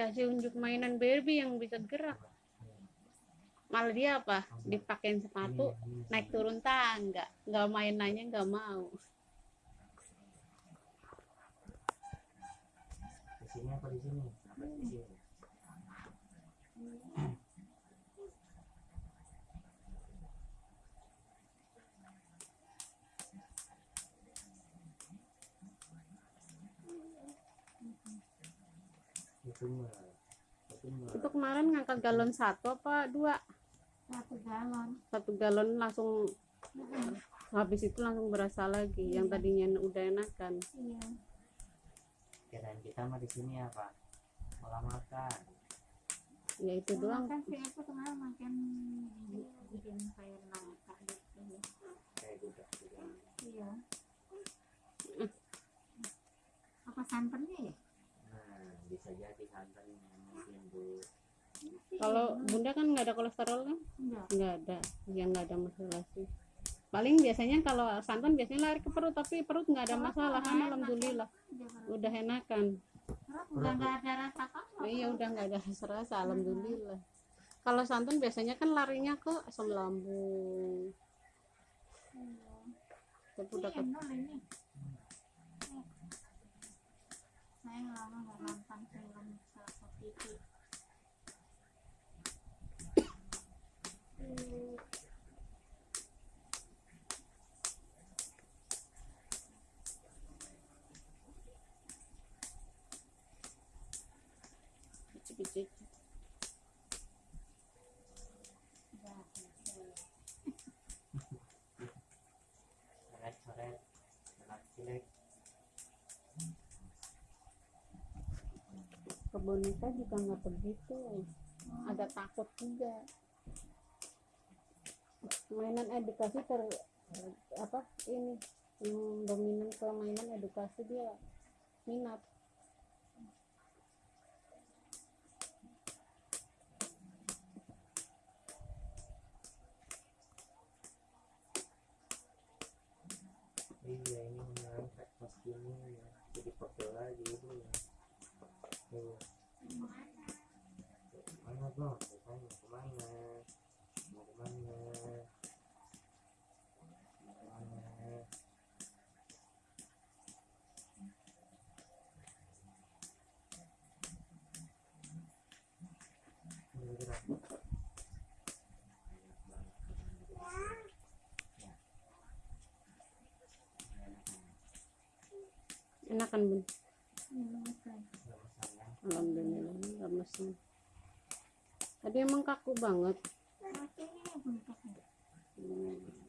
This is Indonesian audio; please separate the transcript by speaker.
Speaker 1: dikasih unjuk mainan Barbie yang bisa gerak. Malah dia apa? Dipakein sepatu naik turun tangga. Nggak mainannya nggak mau.
Speaker 2: Di sini itu itu
Speaker 1: itu kemarin ngangkat galon satu apa dua?
Speaker 3: Satu galon.
Speaker 1: Satu galon langsung habis itu langsung berasa lagi. Yang tadinya udah enakan
Speaker 3: iya.
Speaker 2: Kirain kita mah di sini apa? Malah makan.
Speaker 1: Ya itu doang.
Speaker 3: kan si aku kemarin makan bikin kayak nangka gitu
Speaker 2: kayak
Speaker 3: iya. Apa santannya ya
Speaker 2: bu.
Speaker 1: Kalau bunda kan nggak ada kolesterol kan?
Speaker 3: Enggak
Speaker 1: nggak ada. Ya nggak ada masalah sih. Paling biasanya kalau santan biasanya lari ke perut tapi perut nggak ada masalah. kan alhamdulillah. udah enakan.
Speaker 3: Udah nggak ada rasa kan
Speaker 1: iya udah nggak ada rasa-rasa. Alhamdulillah. Kalau santan biasanya kan larinya ke asam lambung. Tapi udah ke
Speaker 3: Endol ini saya lama nggak nonton film salah satu itu.
Speaker 1: Kecil-kecil
Speaker 2: coret coret anak cilik
Speaker 1: ke boneka juga nggak begitu. Ada takut juga. Mainan edukasi ter apa ini dominan ke mainan edukasi dia minat
Speaker 2: iya ini mengangkat kostumnya ya jadi foto lagi itu ya tuh Tanya, ke mana mau ke mana mau ke mana
Speaker 1: enakan. Bun alhamdulillah. nggak masalah tadi emang kaku banget.
Speaker 3: Hmm.